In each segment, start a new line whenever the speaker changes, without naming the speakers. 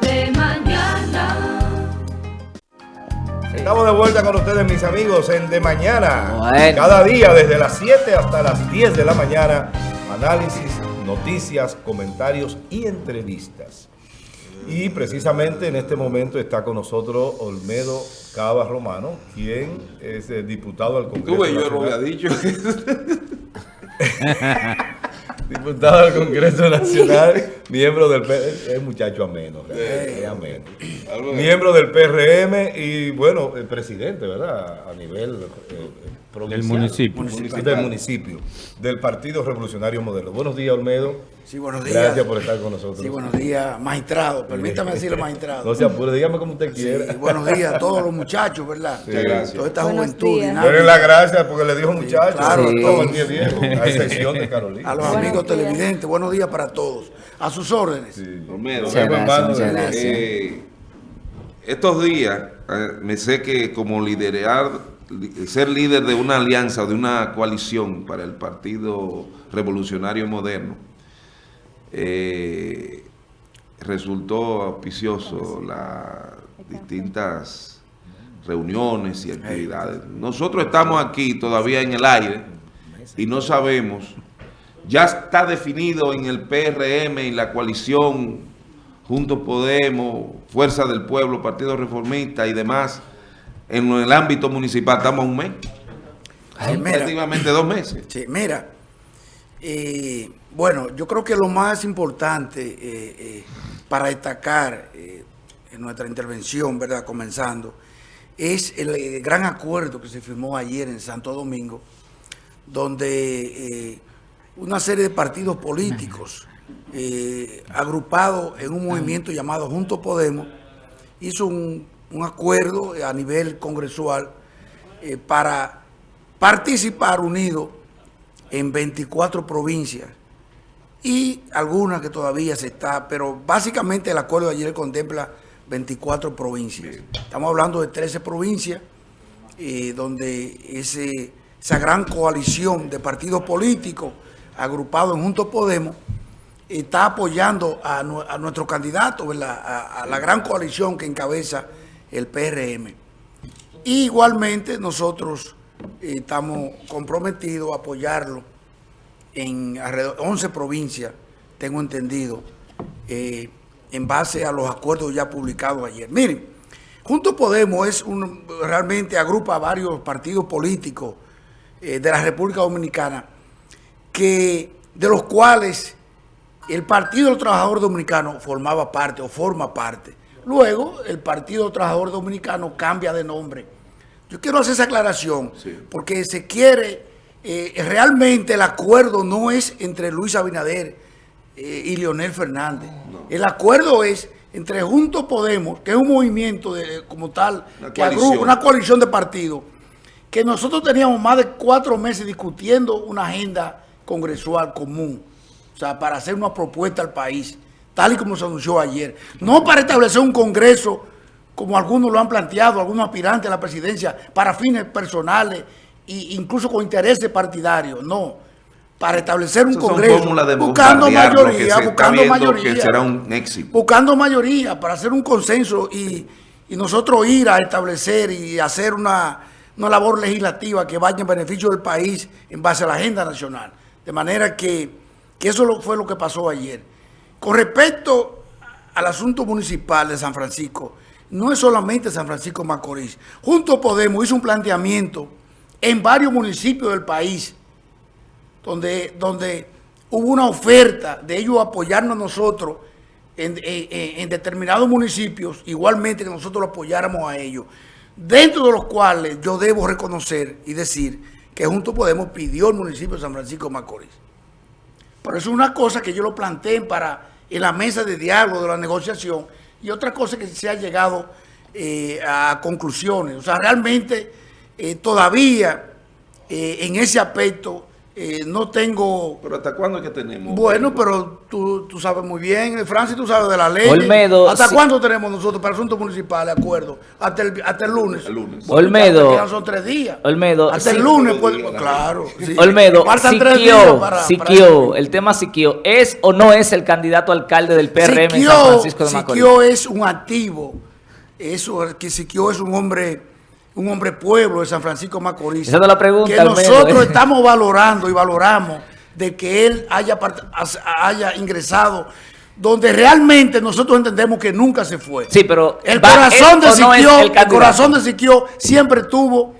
de mañana.
Estamos de vuelta con ustedes, mis amigos, en De Mañana.
Bueno.
Cada día, desde las 7 hasta las 10 de la mañana, análisis, noticias, comentarios y entrevistas. Y precisamente en este momento está con nosotros Olmedo Cava Romano, quien es eh, diputado al Congreso
Tuve, yo lo había dicho.
Diputado del Congreso Nacional, miembro del PRM, es muchacho ameno, es ameno. Miembro del PRM y bueno, el presidente, ¿verdad? A nivel eh.
Del municipio.
Del municipio, del Partido Revolucionario Modelo. Buenos días, Olmedo.
Sí, buenos días.
Gracias por estar con nosotros.
Sí, buenos días, magistrado. Permítame decirle magistrado.
No se apure, dígame como usted
Sí,
quiera.
buenos días a todos los muchachos, ¿verdad?
Muchas gracias.
Toda esta
Buenos
juventud.
Denle la gracia porque le dijo muchacho.
claro,
Sí.
todo.
Todo el día viejo, a excepción de Carolina.
A los
Buenos
amigos
días.
televidentes, buenos días para todos. A sus órdenes.
Sí.
Gracias.
eh, estos días eh, me sé que como liderar, li- ser líder de una alianza o de una coalición para el Partido Revolucionario Moderno, eh, resultó auspicioso las distintas reuniones y actividades. Nosotros estamos aquí todavía en el aire y no sabemos, ya está definido en el PRM y la coalición Juntos Podemos, Fuerza del Pueblo, Partido Reformista y demás, en el ámbito municipal estamos a un mes,
Ay, mira,
prácticamente dos meses.
sí, mira, eh, bueno, yo creo que lo más importante eh, eh, para destacar eh, en nuestra intervención, ¿verdad? Comenzando, es el, eh, gran acuerdo que se firmó ayer en Santo Domingo, donde eh, una serie de partidos políticos eh, agrupados en un movimiento llamado Juntos Podemos hizo un, un acuerdo a nivel congresual eh, para participar unidos en 24 provincias y algunas que todavía se está, pero básicamente el acuerdo de ayer contempla 24 provincias. Estamos hablando de 13 provincias eh, donde ese, esa gran coalición de partidos políticos agrupados en Juntos Podemos está apoyando a, a nuestro candidato, a la gran coalición que encabeza el PRM. Y igualmente nosotros eh, estamos comprometidos a apoyarlo en alrededor 11 provincias, tengo entendido, eh, en base a los acuerdos ya publicados ayer. Miren, Juntos Podemos es realmente agrupa a varios partidos políticos eh, de la República Dominicana, que, de los cuales el Partido del Trabajador Dominicano formaba parte o forma parte. Luego, el Partido Trabajador Dominicano cambia de nombre. Yo quiero hacer esa aclaración,
Sí.
porque se quiere, eh, realmente el acuerdo no es entre Luis Abinader eh, y Leonel Fernández. El acuerdo es entre Juntos Podemos, que es un movimiento de, como tal,
Una
que agrupa una coalición de partidos, que nosotros teníamos más de cuatro meses discutiendo una agenda congresual común, o sea, para hacer una propuesta al país, tal y como se anunció ayer. No para establecer un congreso, como algunos lo han planteado, algunos aspirantes a la presidencia, para fines personales e incluso con intereses partidarios, no. Para establecer un congreso, buscando mayoría, buscando mayoría
que será un éxito.
buscando mayoría para hacer un consenso y, y nosotros ir a establecer y hacer una, una labor legislativa que vaya en beneficio del país en base a la agenda nacional. De manera que, que eso fue lo que pasó ayer. Con respecto al asunto municipal de San Francisco, no es solamente San Francisco Macorís. Juntos Podemos hizo un planteamiento en varios municipios del país donde, donde hubo una oferta de ellos apoyarnos a nosotros en, determinados municipios, igualmente que nosotros lo apoyáramos a ellos, dentro de los cuales yo debo reconocer y decir que Juntos Podemos pidió el municipio de San Francisco Macorís. Pero eso es una cosa que yo lo planteé para en la mesa de diálogo de la negociación y otra cosa que se ha llegado eh, a conclusiones. O sea, realmente eh, todavía eh, en ese aspecto eh, no tengo...
Pero ¿hasta cuándo es que tenemos?
Bueno, pero tú, tú sabes muy bien, eh, Francis, tú sabes de la ley.
Olmedo,
¿Hasta
sí.
cuándo tenemos nosotros para asuntos municipales, acuerdo? Hasta el, hasta el lunes.
El lunes.
Bueno,
Olmedo.
ya son tres días.
Olmedo,
Hasta
sí.
el lunes, pues,
días,
claro. sí.
Olmedo,
Faltan tres días
Siquio,
para-
Siquio, el tema Siquio, ¿es o no es el candidato a alcalde del PRM en
Siquio-
San Francisco de Macorís?
Siquio es un activo. Eso, que Siquio es un hombre, un hombre pueblo de San Francisco Macorís.
Esa es la pregunta,
Que nosotros
¿eh?
estamos valorando y valoramos de que él haya, haya ingresado donde realmente nosotros entendemos que nunca se fue.
Sí, pero
El
¿va-
corazón de
no
Siquio,
el
el, corazón de Siquio siempre estuvo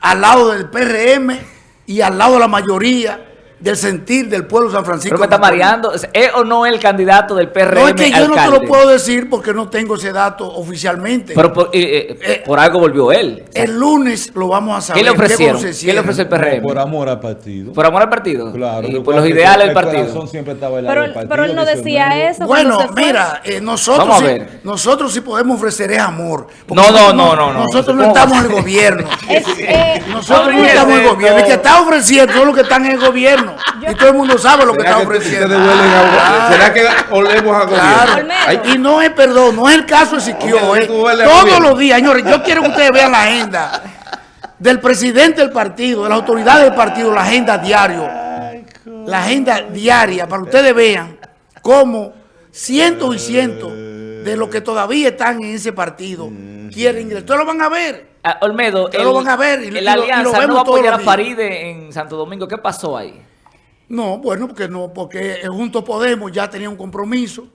al lado del PRM y al lado de la mayoría del sentir del pueblo de San Francisco.
Pero me está mareando. ¿Es o no el candidato del PRM
No es que yo no te lo puedo decir porque no tengo ese dato oficialmente.
Pero por, eh, eh,
Eh,
por algo volvió él. O sea,
el lunes lo vamos a saber.
¿Qué le ofrecieron? ¿Qué le ofreció el PRM?
Por amor al partido.
¿Por amor al partido?
Claro.
Y por los ideales del
el
partido.
siempre estaba lado
Pero,
del partido,
pero él no decía eso.
Bueno, mira, eh, nosotros, sí, nosotros sí podemos ofrecer es amor. porque
No, no,
nosotros
no, no, no.
Nosotros no
¿Cómo va
estamos en el gobierno.
Eh,
Nosotros no estamos en el gobierno. El que está ofreciendo son los que están en el gobierno. Y todo el mundo sabe lo que
¿Será
está ofreciendo.
ustedes huelen a- ¿Será que olemos a
Claro.
gobierno?
Y no es, perdón, no es el caso de Siquio. Eh. Todos los días, señores, yo quiero que ustedes vean la agenda del presidente del partido, de las autoridades del partido, la agenda diario. La agenda diaria, para que ustedes vean cómo cientos y cientos de los que todavía están en ese partido quieren ingresar. Ustedes lo van a ver.
Ah, Olmedo,
Ustedes lo van a ver y- y
el
lo- y lo
Alianza no
vemos
va a apoyar a. Faride en Santo Domingo. ¿Qué pasó ahí?
No, bueno, porque no, porque Juntos Podemos ya tenía un compromiso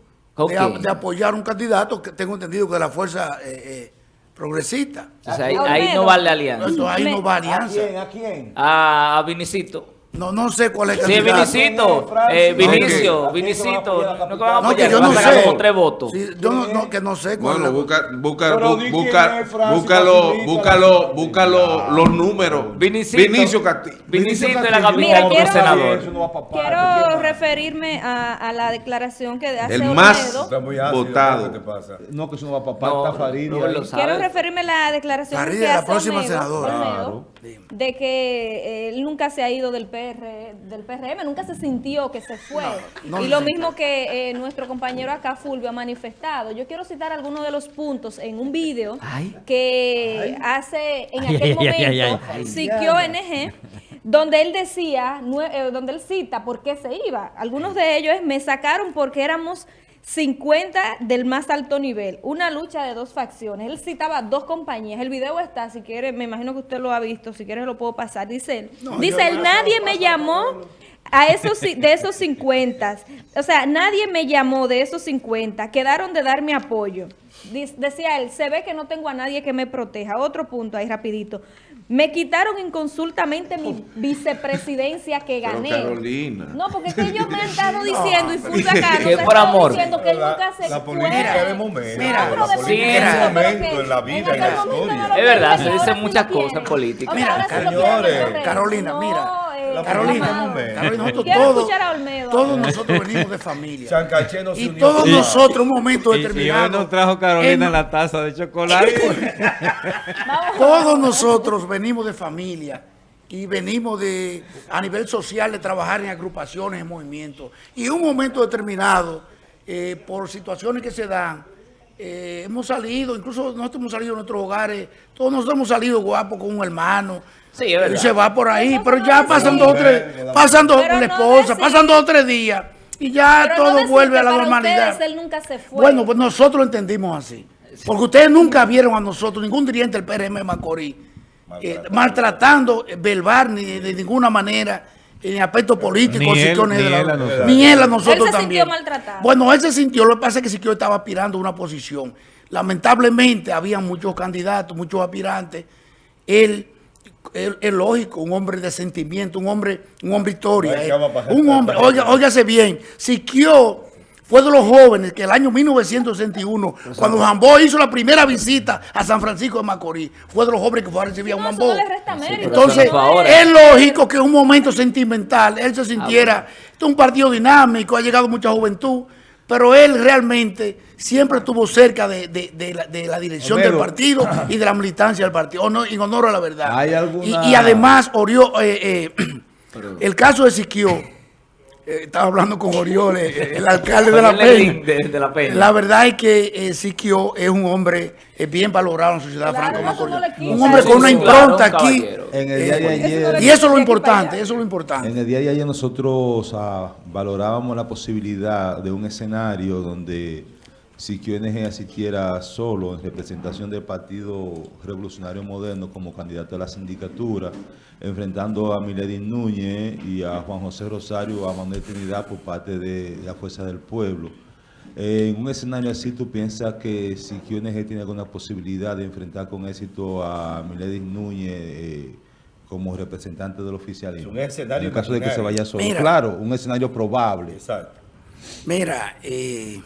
de, a- de apoyar un candidato que tengo entendido que de la fuerza eh, eh, progresista.
Ahí,
Olmedo.
ahí no vale alianza.
Entonces ahí no va
¿A
alianza.
quién? ¿A quién?
A, a Vinicito.
No, no sé cuál es el
Sí,
candidato.
Vinicito.
Francis.
Eh. Vinicio,
¿A a
Vinicito.
la
No que van a
capital?
No, que yo
a
no sé.
como tres votos.
Sí, yo no, no, que no sé cuál
Bueno,
es.
busca, busca, busca, búscalo, búscalo,
la-
búscalo los números.
Vinicito.
Vinicio Castillo.
Vinicito de la
Mira, quiero-
senador.
Eso no va pa' parte,
Quiero referirme a, a la declaración que hace
El más-
Está
Votado.
No, que eso no va.
Robert lo sabe.
Quiero referirme a la declaración que
la
hace
próxima
Olmedo,
senadora.
De que eh, él nunca se ha ido del PR, del PRM, nunca se sintió que se fue.
no
y lo mismo que eh, nuestro compañero acá, Fulvio, ha manifestado. Yo quiero citar algunos de los puntos en un video
Ay.
que hace en
Ay,
aquel
ay,
momento. Siquio NG, donde él decía, eh, donde él cita por qué se iba. Algunos de ellos es, me sacaron porque éramos 50 del más alto nivel, una lucha de dos facciones. Él citaba dos compañías. El video está, si quiere, me imagino que usted lo ha visto, si quiere lo puedo pasar. Dice él, dice él, nadie me llamó a esos de esos 50. O sea, nadie me llamó de esos 50. Quedaron de darme apoyo. Decía él, se ve que no tengo a nadie que me proteja. Otro punto ahí rapidito. Me quitaron inconsultamente mi vicepresidencia que
Pero
gané.
Carolina.
No, porque es que ellos me han estado diciendo y Fulvio acá nos
Que por amor.
diciendo que él
La-
nunca se
la política es de momento,
Mira,
pero
la política
es de
pero
momento
que
en la vida, en
aquel
la
momento
historia.
no lo
Es verdad, se dicen muchas cosas en política.
O sea,
Mira,
señores.
Carolina,
No,
mira.
La
Carolina, nosotros todos, nosotros venimos de familia.
Sancaché no se
Y
unió
todos nosotros, un momento
Y, y hoy
determinado.
nos trajo Carolina
en-
la taza de chocolate.
Todos nosotros venimos de familia y venimos de a nivel social de trabajar en agrupaciones, en movimientos. Y en un momento determinado, eh, por situaciones que se dan, eh, hemos salido, incluso nosotros hemos salido de nuestros hogares, todos nosotros hemos salido guapos con un hermano.
Sí, es verdad.
Y se va por ahí,
Pero
pero
no
ya
decir.
pasan dos o tres, pasan dos la esposa, pasan dos o tres días y ya
Pero
todo vuelve a la normalidad.
ustedes él nunca se fue.
Bueno, pues nosotros lo entendimos así. Porque ustedes nunca vieron a nosotros, ningún dirigente del PRM de Macorís, eh, maltratando eh, verbal ni de, ninguna manera en aspecto político,
Ni él, ni
de la-
él a nosotros.
ni él a nosotros
Él se
también.
sintió maltratado.
Bueno, él se sintió, lo que pasa es que Siquio estaba aspirando a una posición. Lamentablemente había muchos candidatos, muchos aspirantes. Él, él- es lógico, un hombre de sentimiento, un hombre, un hombre historia. Eh. Un hombre, oiga, óigase bien, Siquio fue de los jóvenes que el año 1961, cuando Jambó hizo la primera visita a San Francisco de Macorís, fue de los jóvenes que fue a recibir a
No,
Juan
eso no
Bó.
le resta mérito.
Entonces, es lógico que en un momento sentimental él se
Ah,
sintiera, esto es un partido dinámico, ha llegado mucha juventud, pero él realmente siempre estuvo cerca de, de- de la, de la dirección
Homero.
del partido y de la militancia del partido, no, en honor a la verdad.
¿Hay alguna-
y, y además orió, eh, eh, El caso de Siquio, eh, estaba hablando con Oriol, eh, el alcalde de La Peña.
de- de La Peña.
La verdad es que eh, Siquio es un hombre eh, bien valorado en la sociedad
Claro,
franco
no
Un hombre con una impronta
claro, un
aquí.
En el
eh,
día de ayer,
y eso es lo importante, eso es lo importante.
en el día de ayer nosotros ah, valorábamos la posibilidad de un escenario donde Siquio NG asistiera solo en representación del Partido Revolucionario Moderno como candidato a la sindicatura, enfrentando a Milady Núñez y a Juan José Rosario, a Manuel Trinidad por parte de la Fuerza del Pueblo. Eh, en un escenario así, ¿tú piensas que si QNG tiene alguna posibilidad de enfrentar con éxito a Milady Núñez eh, como representante del oficialismo?
Es un escenario
En el caso de que se vaya solo.
Mira.
claro, un escenario probable.
Exacto.
Mira, eh,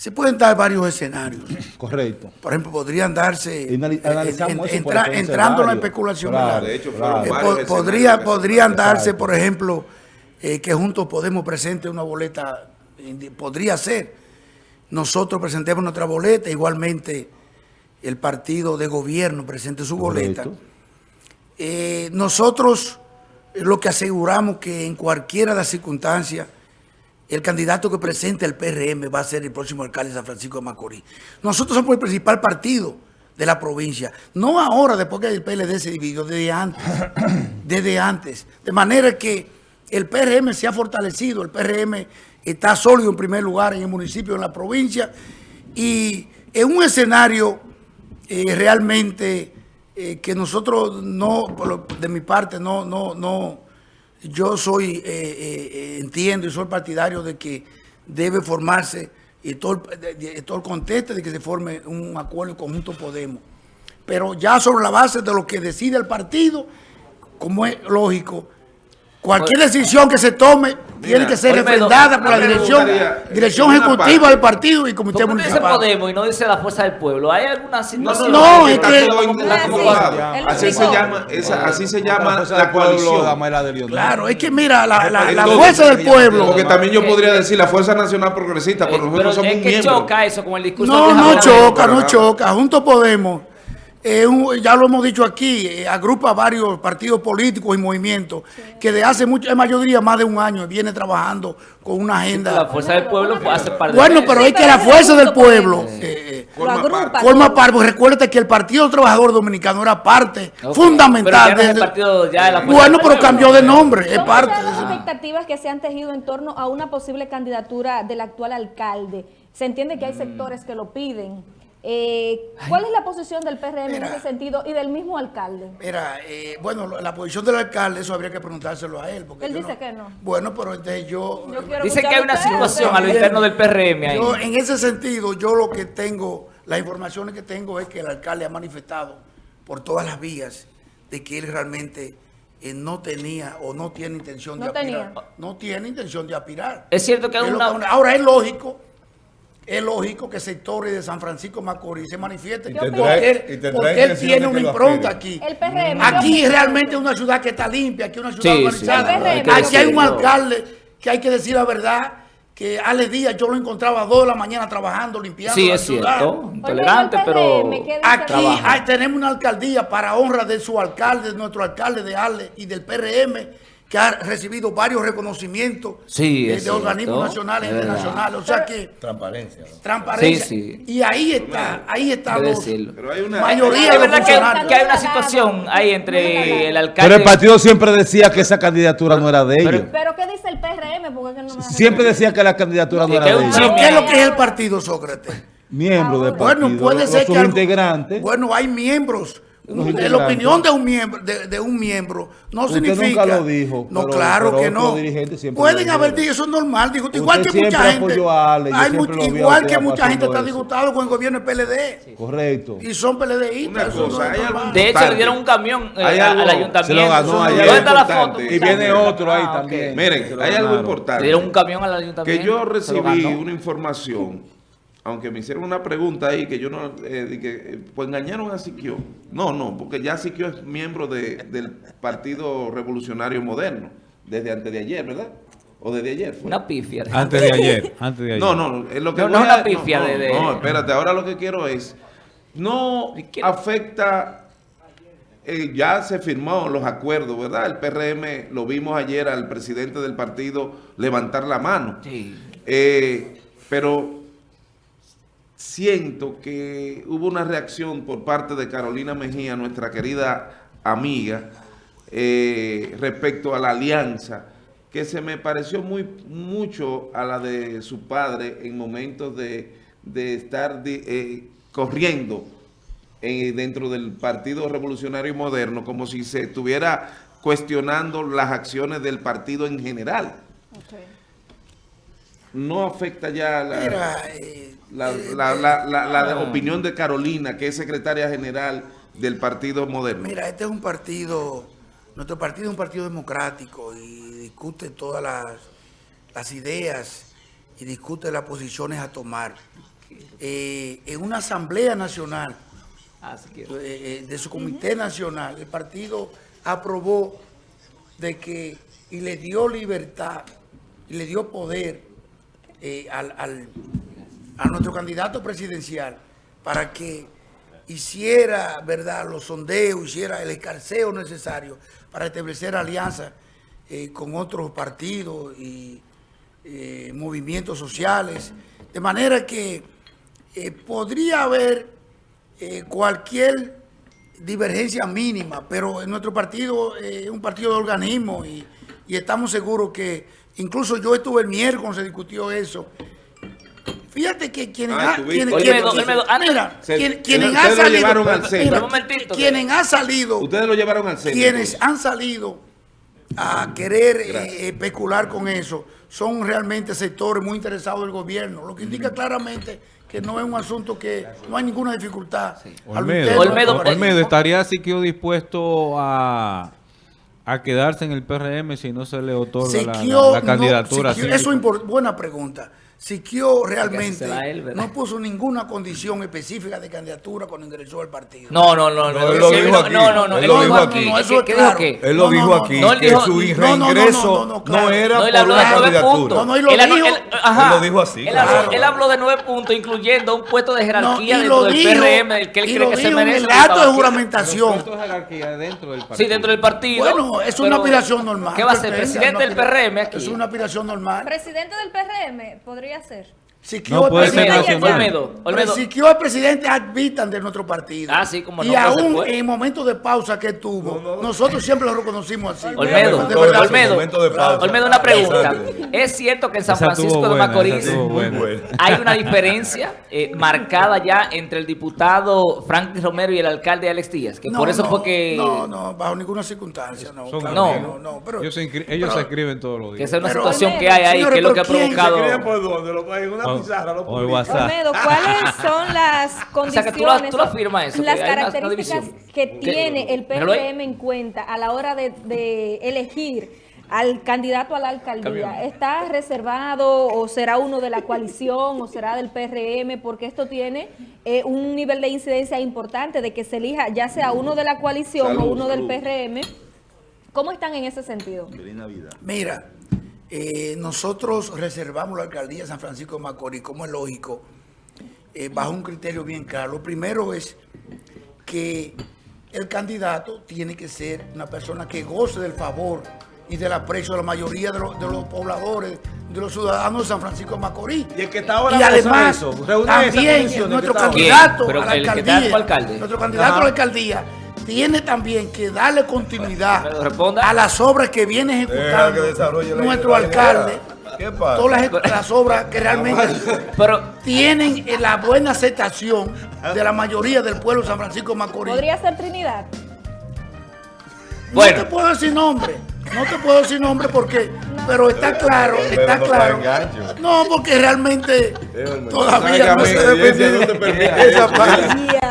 se pueden dar varios escenarios.
Correcto.
Por ejemplo, podrían darse, eh,
analizamos
entra- entrando en la especulación.
Claro.
De hecho,
Claro.
Eh, podría, podrían
Exacto.
darse, por ejemplo, eh, que juntos Podemos presente una boleta, podría ser. Nosotros presentemos nuestra boleta, igualmente el partido de gobierno presente su boleta. Eh, nosotros lo que aseguramos que en cualquiera de las circunstancias, el candidato que presente el PRM va a ser el próximo alcalde de San Francisco de Macorís. Nosotros somos el principal partido de la provincia. No ahora, después que el PLD se dividió, desde antes. desde antes. De manera que el PRM se ha fortalecido, el PRM está sólido en primer lugar en el municipio, en la provincia, y en un escenario eh, realmente eh, que nosotros no, de mi parte, no, no, no, yo soy, eh, eh, eh, entiendo y soy partidario de que debe formarse y todo, el- contexto de que se forme un acuerdo en conjunto Podemos. Pero ya sobre la base de lo que decide el partido, como es lógico, cualquier decisión que se tome tiene que ser refrendada por la dirección,
gustaría,
dirección ejecutiva
parte-
del partido y comité
¿Por qué dice
municipal.
Podemos y no dice la fuerza del pueblo? ¿Hay alguna situación?
no, es
está
que-
Así se llama, esa, así se llama la
pueblo,
coalición.
Claro, es que mira, la, la- la fuerza del pueblo.
Porque también yo podría decir la Fuerza Nacional Progresista, porque
Eh,
nosotros
pero
somos
es
un
que
miembro.
choca eso con el discurso
No,
de
no choca, no choca. Juntos Podemos, eh, un- ya lo hemos dicho aquí, eh, agrupa varios partidos políticos y movimientos que de hace mucho, es mayoría más de un año, viene trabajando con una
La
agenda.
fuerza del pueblo fue hace par de
Bueno, pero
Sí,
es que
pero
la fuerza del pueblo eh, eh,
Lo
Forma
agrupa.
parte.
forma parte, pues recuérdate que el Partido Trabajador Dominicano era parte fundamental.
pero no partido ya de la
bueno, pero cambió de nombre, es parte
las expectativas que se han tejido en torno a una posible candidatura del actual alcalde. Se entiende que hay sectores que lo piden. Eh, ¿Cuál es la posición del PRM en ese sentido y del mismo alcalde?
Mira, eh, bueno, la posición del alcalde, eso habría que preguntárselo a él. Porque
Él dice que no.
Bueno, pero entonces yo...
Yo quiero
Dicen que hay una situación a lo interno del PRM ahí.
Yo, en ese sentido, yo lo que tengo, las informaciones que tengo es que el alcalde ha manifestado por todas las vías de que él realmente eh, no tenía o no tiene intención
No
de aspirar.
tenía.
No tiene intención de aspirar.
Es cierto que hay una...
que- ahora es lógico, es lógico que sectores de San Francisco Macorís se manifiesten porque él, porque tiene una impronta aquí.
El PRM.
Aquí
¿qué opina
realmente es una ciudad que está limpia, aquí es una ciudad
Sí, sí,
organizada.
PRM,
aquí hay un alcalde que hay que decir la verdad, que Ale Díaz yo lo encontraba a dos de la mañana trabajando, limpiando
Sí,
la
es
ciudad.
cierto. Intolerante, pero...
Aquí hay- tenemos una alcaldía para honra de su alcalde, de nuestro alcalde de Ale y del PRM, que ha recibido varios reconocimientos
Sí,
de organismos nacionales e internacionales. O sea que
Transparencia. ¿no?
transparencia.
Sí, sí.
Y ahí está, ahí los
decirlo.
Pero hay una...
mayoría de
que,
funcionarios.
que hay una situación ahí entre el alcalde...
Pero el partido siempre decía que esa candidatura no era de ellos.
¿Pero qué dice el PRM? Porque no me
Siempre decía que la candidatura no era de ellos.
¿Qué es lo que es el partido Sócrates?
Miembro del partido.
Bueno, puede ser que. Bueno, hay miembros. La opinión de un miembro, de, de un miembro, no
Usted
significa.
nunca lo dijo,
No,
pero-
claro
pero
que no. Pueden haber dicho, eso es normal. Digo, igual que mucha gente.
Ale,
hay much- igual que mucha gente está disgustado con el gobierno del PLD.
Correcto.
Y son PLDistas. No
hay
De hecho, le dieron un camión eh,
Hay
a-
algo-
al ayuntamiento.
se lo ganó ayer.
¿Dónde está la foto?
Y
viene
muchacho?
otro ahí
Ah,
también.
Miren, hay algo importante.
Le dieron un camión al ayuntamiento.
que yo recibí una información, aunque me hicieron una pregunta ahí que yo no, eh, que, eh, pues engañaron a Siquio. No, no, porque ya Siquio es miembro de- del Partido Revolucionario Moderno, desde antes de ayer, ¿verdad? O desde ayer fue.
Una pifia.
Antes de ayer, antes de ayer.
No, no, es lo que
No, no es una pifia
no,
de- de-
no, espérate, ahora lo que quiero es, no afecta eh, ya se firmó los acuerdos, ¿verdad? El PRM, lo vimos ayer al presidente del partido levantar la mano.
Sí.
Eh, pero siento que hubo una reacción por parte de Carolina Mejía, nuestra querida amiga, eh, respecto a la alianza, que se me pareció muy mucho a la de su padre en momentos de, de estar eh, corriendo eh, dentro del Partido Revolucionario Moderno, como si se estuviera cuestionando las acciones del partido en general. No afecta ya la,
Mira, eh,
la,
eh,
la- la- la- la
Ah.
opinión de Carolina, que es secretaria general del Partido Moderno.
Mira, este es un partido, nuestro partido es un partido democrático y discute todas las, las ideas y discute las posiciones a tomar. Eh, en una asamblea nacional
Ah,
eh, de su comité nacional, el partido aprobó de que y le dio libertad y le dio poder eh, al, al- a nuestro candidato presidencial para que hiciera verdad los sondeos, hiciera el escarceo necesario para establecer alianzas eh, con otros partidos y eh, movimientos sociales, de manera que podría haber cualquier divergencia mínima, pero en nuestro partido es un partido de organismo y, y estamos seguros que, incluso yo estuve el miércoles cuando se discutió eso. Fíjate que quienes, han salido,
Ustedes lo llevaron al centro.
quienes han salido a querer eh, especular con eso son realmente sectores muy interesados del gobierno, lo que indica claramente que no es un asunto que no hay ninguna dificultad.
Olmedo,
Olmedo.
Olmedo, ¿estaría Siquio dispuesto a, a quedarse en el PRM si no se le otorga la- la,
Siquio
la
no-
candidatura?
Siquio-
así?
eso es buena pregunta. Siquio realmente
él,
no puso ninguna condición específica de candidatura cuando ingresó al partido.
No, no, no,
No,
no.
él lo dijo
no,
aquí.
No, no, no.
Él lo
no
dijo aquí. Él lo
No, no,
dijo
no,
aquí, que su
no, no, no, no,
reingreso
no,
era por
habló de
una
nueve
candidatura.
puntos.
No,
él,
lo dijo así,
Él, habló, de nueve puntos, incluyendo un puesto de
No,
jerarquía dentro del PRM, del que él cree que se merece.
el acto de juramentación.
Puesto de jerarquía dentro del partido.
Sí, dentro del partido.
Bueno, es una aspiración normal.
¿Qué va a ser? ¿Presidente del PRM aquí?
Es una aspiración normal.
Presidente del PRM podría ser.
Siquio
No
es
puede ser nacional.
Olmedo, Olmedo.
Siquio es presidente ad vitam de nuestro partido.
Ah, sí, como no,
Y aún
fue.
en momentos de pausa que tuvo, nosotros siempre lo reconocimos así.
Olmedo,
De verdad.
Olmedo,
momento de pausa.
Olmedo, una pregunta. ¿Es cierto que en San
Esa
Francisco de Macorís hay una diferencia eh, marcada ya entre el diputado Franklin Romero y el alcalde Alex Díaz? Que
No,
por eso
no,
fue que...
No, no, bajo ninguna circunstancia, no.
Son
claro
no.
no, no, pero,
ellos se, inscri- ellos
pero-
se escriben todos los
Que
días.
esa es una
Pero,
situación
Olmedo,
que hay ahí, que es lo que ha
pero ¿quién se
provocado...
por? Lo
O-
pizarra, lo
o el
publica.
WhatsApp.
Olmedo, ¿cuáles son las
sea,
condiciones,
que tú lo- tú lo afirmas eso,
las
que
características que tiene el. PRM en cuenta a la hora de, de elegir al candidato a la alcaldía?
Camión.
¿Está reservado o será uno de la coalición o será del PRM? Porque esto tiene eh, un nivel de incidencia importante de que se elija ya sea uno de la coalición o
Salud,
uno del. PRM. ¿Cómo están en ese sentido?
Mira, eh, nosotros reservamos la alcaldía de San Francisco de Macorís, como es lógico, eh, bajo un criterio bien claro. Lo primero es que el candidato tiene que ser una persona que goce del favor y del aprecio de la mayoría de, los- de los pobladores, de los ciudadanos de San Francisco de Macorís.
Y el que está ahora
y además,
eso,
también nuestro candidato a la alcaldía, nuestro candidato a la alcaldía tiene también que darle continuidad a las obras que viene
que
ejecutando nuestro alcalde.
idea. ¿Qué pasa?
Todas las, las obras que realmente
Pero
tienen eh, la buena aceptación de la mayoría del pueblo de San Francisco de Macorís.
¿Podría ser Trinidad?
Bueno.
No te puedo decir nombre, no te puedo decir nombre porque, pero está claro, está
no
claro. No, porque realmente todavía
La
no se
no te permite esa parte.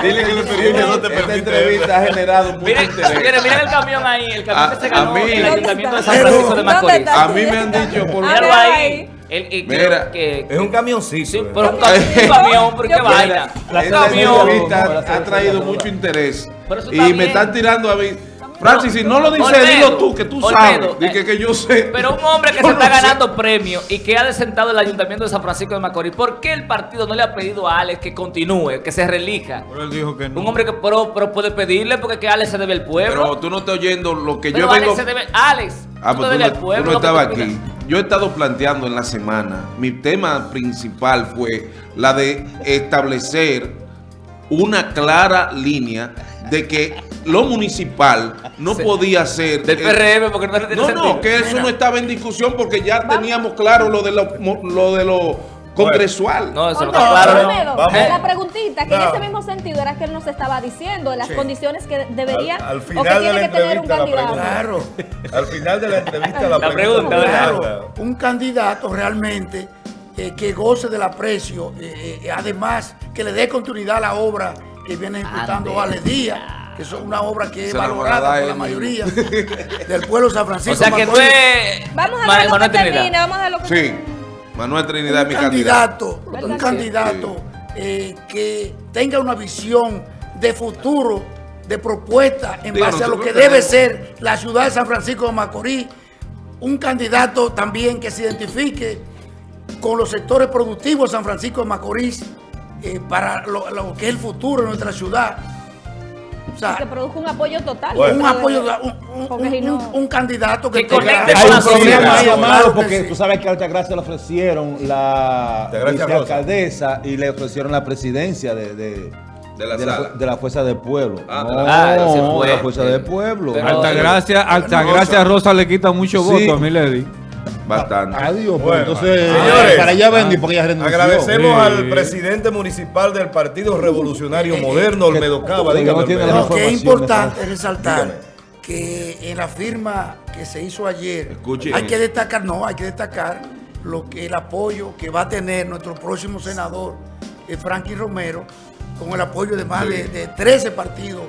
Dile que la experiencia no te
Esta entrevista ha generado mucho
miren,
interés.
miren, miren el camión ahí, el camión
A-
que se
a
ganó
mí-
el ayuntamiento de San
Pero-
Francisco de
¿Dónde
Macorís.
A mí me han dicho por
Míralo ahí.
ahí.
El, el-
Mira.
que,
Es un camioncito.
sí,
¿verdad?
pero un camión, un camión, pero qué vaina. Camión.
entrevista ha traído mucho interés. Y me están tirando a mí. Francis, si no lo dices,
Olmedo,
dilo tú, que tú
Olmedo,
sabes.
Eh,
que, que yo sé.
Pero un hombre que
Yo
se está
sé.
ganando premios y que ha desentado el ayuntamiento de San Francisco de Macorís, ¿por qué el partido no le ha pedido a Alex que continúe, que se relija?
Pero él dijo que no.
Un hombre que pero, pero puede pedirle porque que Alex se debe al pueblo.
Pero tú no estás oyendo lo que
Pero
yo vengo...
Alex se debe. Alex,
Ah,
tú
pues tú no,
al pueblo.
tú no estabas aquí. Yo he estado planteando en la semana, mi tema principal fue la de establecer una clara línea de que lo municipal no
Sí.
podía ser...
Del
eh,
PRM, porque no tiene
No,
sentido.
no, que eso no estaba en discusión porque ya teníamos claro lo de lo, lo, de lo congresual.
No, eso no está claro.
Vamos.
la preguntita que en ese mismo sentido era que él nos estaba diciendo las
Sí.
condiciones que debería
Al- al
o que
final de
tiene
la
que tener un candidato.
pregunta. Al final de la entrevista, la,
La pregunta, ¿verdad?
Claro, un candidato realmente eh, que goce del aprecio, eh, eh, además que le dé continuidad a la obra que viene ejecutando
Ande.
Vale Díaz, que es una obra que es valorada por la mayoría del pueblo de San
O
Francisco.
sea que es.
Vamos a ver lo que
Manuel Trinidad.
termine, vamos a lo que
Sí, Manuel Trinidad es
un
mi candidato.
candidato,
¿Verdad
un candidato eh, que tenga una visión de futuro, de propuesta en base a lo que debe ser la ciudad de San Francisco de Macorís. Un candidato también que se identifique con los sectores productivos de San Francisco de Macorís eh, para lo, lo que es el futuro de nuestra ciudad. O sea,
que produzca un apoyo total.
Bueno.
un apoyo, un, un-
porque si
un-
no-
un candidato que
Que
tenga-
Hay un problema
sociedad.
ahí,
Claro
Amado,
que
porque
sí.
tú sabes que a Altagracia le ofrecieron la vicealcaldesa y le ofrecieron la presidencia de, de,
De la
de
sala.
de la Fuerza del Pueblo.
Ah,
no,
de
la-
Fuerza del Pueblo.
Altagracia, Altagracia Rosa le quita mucho
Sí.
voto a Milady.
Bastante.
Adiós, pues,
Bueno,
entonces
señores,
para allá vendí porque ella renunció.
Agradecemos
Sí.
al presidente municipal del Partido Revolucionario Moderno, Olmedo Cava. Dígame,
no
que es importante resaltar
Dígame.
que en la firma que se hizo ayer hay que destacar, no, hay que destacar lo que el apoyo que va a tener nuestro próximo senador, eh, Frankie Romero, con el apoyo de más de, de 13 partidos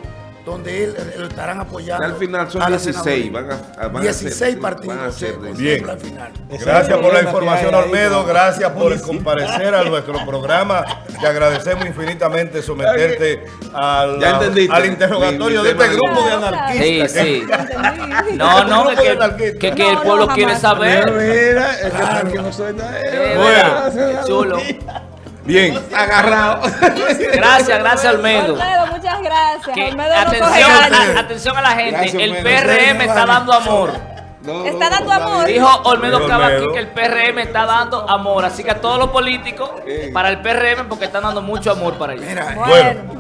donde él, él estarán apoyando.
Ya al final son
a la
16,
senaduría.
van a- van a
16
ser-
partidos
van a ser
Bien.
al final.
Gracias por la información, Olmedo. Gracias por comparecer a nuestro programa. Te agradecemos infinitamente someterte al, al interrogatorio
Mi-
de este grupo de anarquistas.
Sí, sí. No, no, que, que,
anarquistas.
que- el
no,
pueblo quiere saber.
Mira, es que no suena.
Eh,
Bueno.
Chulo.
Bien.
Agarrado.
Gracias, gracias, Olmedo.
Olmedo, muchas gracias.
Que-
Olmedo no coge
atención, a- atención a la gente.
Gracias,
el. PRM está dando amor.
No,
Está dando amor.
Dijo Olmedo
Olmedo.
Cava aquí que el PRM está dando amor. Así que a todos los políticos, para el PRM, porque están dando mucho amor para ellos.
Mira,
Bueno.